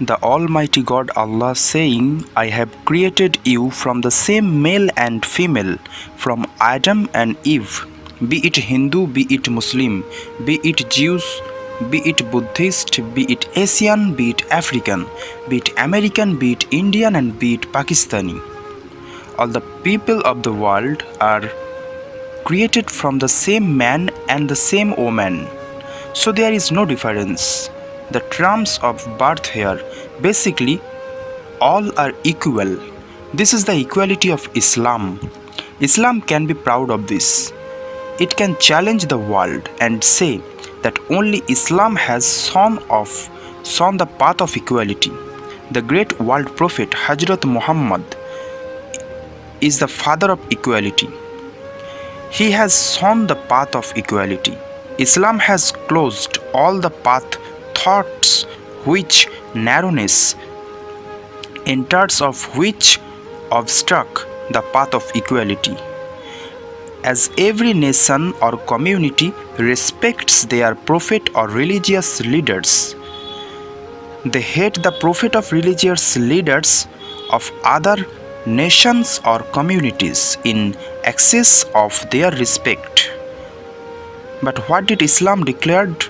the Almighty God Allah saying, I have created you from the same male and female, from Adam and Eve, be it Hindu, be it Muslim, be it Jews, be it Buddhist, be it Asian, be it African, be it American, be it Indian, and be it Pakistani. All the people of the world are created from the same man and the same woman. So there is no difference. The terms of birth here basically all are equal. This is the equality of Islam. Islam can be proud of this. It can challenge the world and say that only Islam has shown of shown the path of equality. The great world prophet Hazrat Muhammad is the father of equality. He has shown the path of equality. Islam has closed all the path thoughts which narrowness enters of which obstruct the path of equality as every nation or community respects their prophet or religious leaders. They hate the prophet of religious leaders of other nations or communities in excess of their respect. But what did Islam declared?